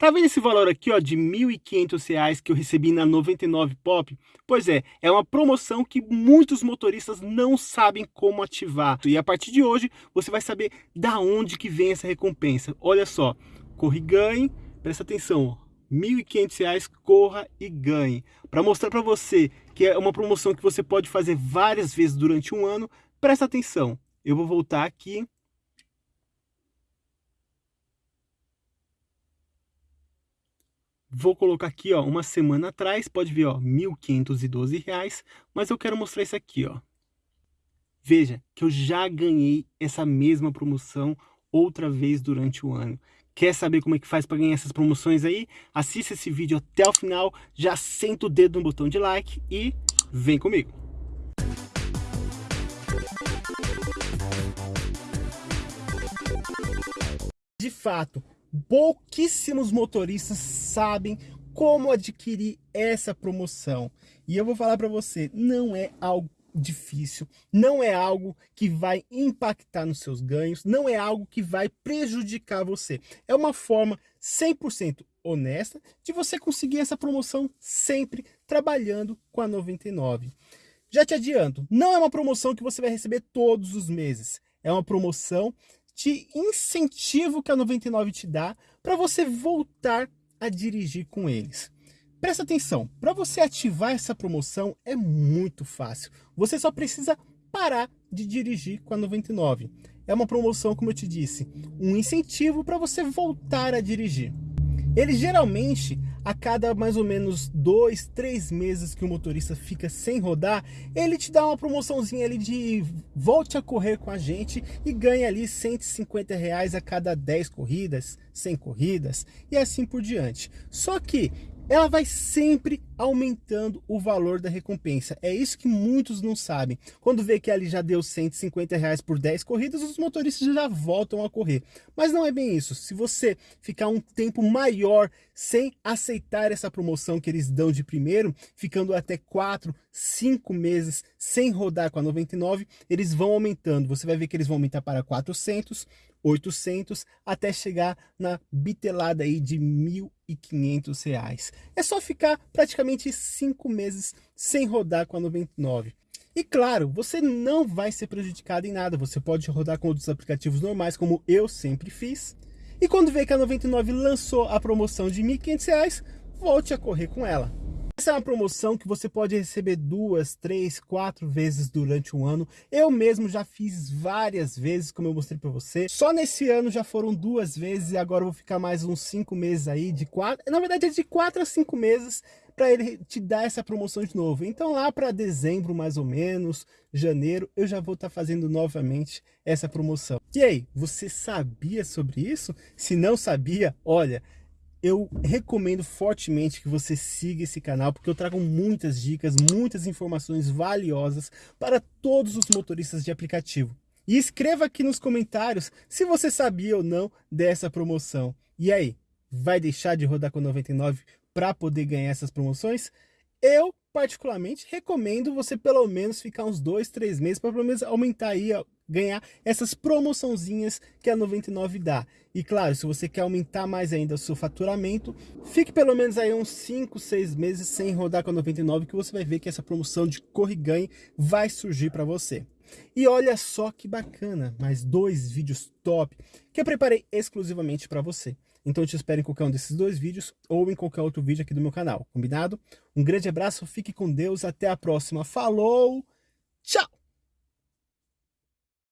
Tá vendo esse valor aqui, ó, de R$ 1.500 que eu recebi na 99 Pop? Pois é, é uma promoção que muitos motoristas não sabem como ativar. E a partir de hoje, você vai saber da onde que vem essa recompensa. Olha só, corre e ganhe, presta atenção, R$ 1.500, corra e ganhe. Para mostrar para você que é uma promoção que você pode fazer várias vezes durante um ano, presta atenção. Eu vou voltar aqui Vou colocar aqui, ó, uma semana atrás, pode ver, ó, R$ 1.512, mas eu quero mostrar isso aqui, ó. Veja que eu já ganhei essa mesma promoção outra vez durante o ano. Quer saber como é que faz para ganhar essas promoções aí? Assista esse vídeo até o final, já senta o dedo no botão de like e vem comigo. De fato, pouquíssimos motoristas sabem como adquirir essa promoção. E eu vou falar para você, não é algo difícil, não é algo que vai impactar nos seus ganhos, não é algo que vai prejudicar você. É uma forma 100% honesta de você conseguir essa promoção sempre trabalhando com a 99. Já te adianto, não é uma promoção que você vai receber todos os meses. É uma promoção de incentivo que a 99 te dá para você voltar a dirigir com eles. Presta atenção, para você ativar essa promoção é muito fácil. Você só precisa parar de dirigir com a 99. É uma promoção, como eu te disse, um incentivo para você voltar a dirigir. Ele geralmente a cada mais ou menos dois, três meses que o motorista fica sem rodar, ele te dá uma promoçãozinha ali de volte a correr com a gente e ganha ali 150 reais a cada 10 corridas, 100 corridas e assim por diante. Só que ela vai sempre aumentando o valor da recompensa. É isso que muitos não sabem. Quando vê que ali já deu 150 reais por 10 corridas, os motoristas já voltam a correr. Mas não é bem isso. Se você ficar um tempo maior sem aceitar essa promoção que eles dão de primeiro, ficando até 4, 5 meses sem rodar com a 99, eles vão aumentando. Você vai ver que eles vão aumentar para 400, 800 até chegar na bitelada aí de R$ 1.500. É só ficar praticamente cinco meses sem rodar com a 99. E claro, você não vai ser prejudicado em nada, você pode rodar com outros aplicativos normais, como eu sempre fiz. E quando vê que a 99 lançou a promoção de R$ 1.500, volte a correr com ela. Essa é uma promoção que você pode receber duas, três, quatro vezes durante um ano. Eu mesmo já fiz várias vezes, como eu mostrei para você. Só nesse ano já foram duas vezes e agora eu vou ficar mais uns cinco meses aí, de quatro... Na verdade é de quatro a cinco meses para ele te dar essa promoção de novo. Então lá para dezembro mais ou menos, janeiro, eu já vou estar tá fazendo novamente essa promoção. E aí, você sabia sobre isso? Se não sabia, olha eu recomendo fortemente que você siga esse canal, porque eu trago muitas dicas, muitas informações valiosas para todos os motoristas de aplicativo. E escreva aqui nos comentários se você sabia ou não dessa promoção. E aí, vai deixar de rodar com 99 para poder ganhar essas promoções? Eu, particularmente, recomendo você pelo menos ficar uns dois, três meses para pelo menos aumentar aí ganhar essas promoçãozinhas que a 99 dá. E claro, se você quer aumentar mais ainda o seu faturamento, fique pelo menos aí uns 5, 6 meses sem rodar com a 99 que você vai ver que essa promoção de corre ganhe vai surgir para você. E olha só que bacana, mais dois vídeos top que eu preparei exclusivamente para você. Então eu te espero em qualquer um desses dois vídeos ou em qualquer outro vídeo aqui do meu canal, combinado? Um grande abraço, fique com Deus, até a próxima, falou, tchau!